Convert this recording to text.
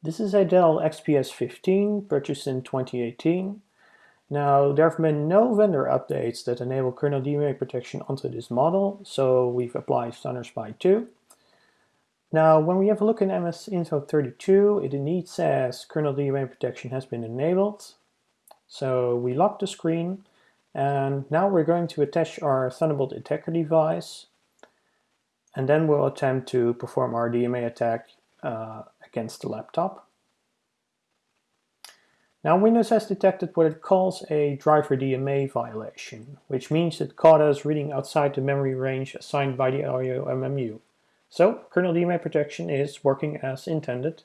This is a Dell XPS 15 purchased in 2018. Now there have been no vendor updates that enable kernel DMA protection onto this model, so we've applied Standard SPY 2. Now when we have a look in MS Info 32, it indeed says kernel DMA protection has been enabled. So we lock the screen and now we're going to attach our Thunderbolt attacker device and then we'll attempt to perform our DMA attack uh, against the laptop. Now Windows has detected what it calls a driver DMA violation, which means that CAUDA is reading outside the memory range assigned by the IOMMU. So kernel DMA protection is working as intended.